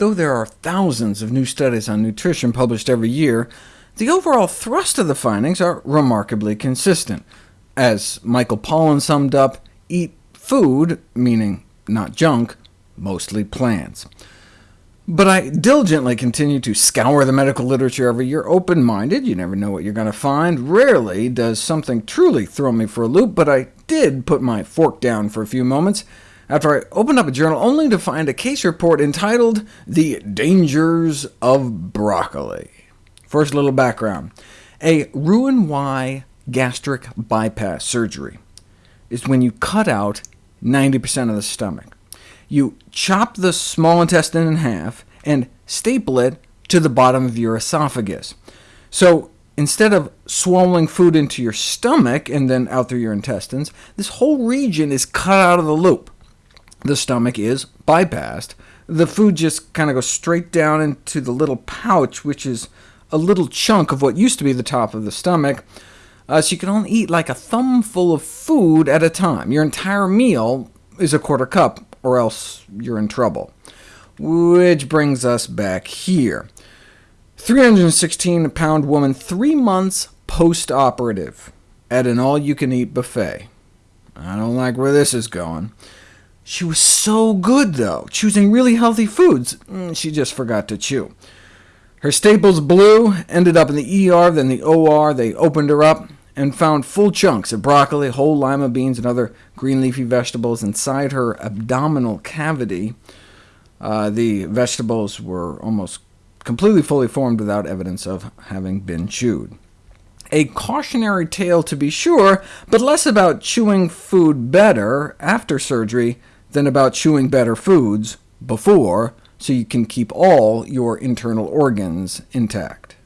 Though there are thousands of new studies on nutrition published every year, the overall thrust of the findings are remarkably consistent. As Michael Pollan summed up, eat food, meaning not junk, mostly plants. But I diligently continue to scour the medical literature every year, open-minded. You never know what you're going to find. Rarely does something truly throw me for a loop, but I did put my fork down for a few moments after I opened up a journal only to find a case report entitled The Dangers of Broccoli. First, a little background. A Roux-en-Y gastric bypass surgery is when you cut out 90% of the stomach. You chop the small intestine in half and staple it to the bottom of your esophagus. So instead of swallowing food into your stomach and then out through your intestines, this whole region is cut out of the loop the stomach is bypassed. The food just kind of goes straight down into the little pouch, which is a little chunk of what used to be the top of the stomach, uh, so you can only eat like a thumbful of food at a time. Your entire meal is a quarter cup, or else you're in trouble. Which brings us back here. 316-pound woman, three months post-operative, at an all-you-can-eat buffet. I don't like where this is going. She was so good, though, choosing really healthy foods. Mm, she just forgot to chew. Her staples blew, ended up in the ER, then the OR. They opened her up and found full chunks of broccoli, whole lima beans, and other green leafy vegetables inside her abdominal cavity. Uh, the vegetables were almost completely fully formed without evidence of having been chewed. A cautionary tale to be sure, but less about chewing food better after surgery than about chewing better foods before, so you can keep all your internal organs intact.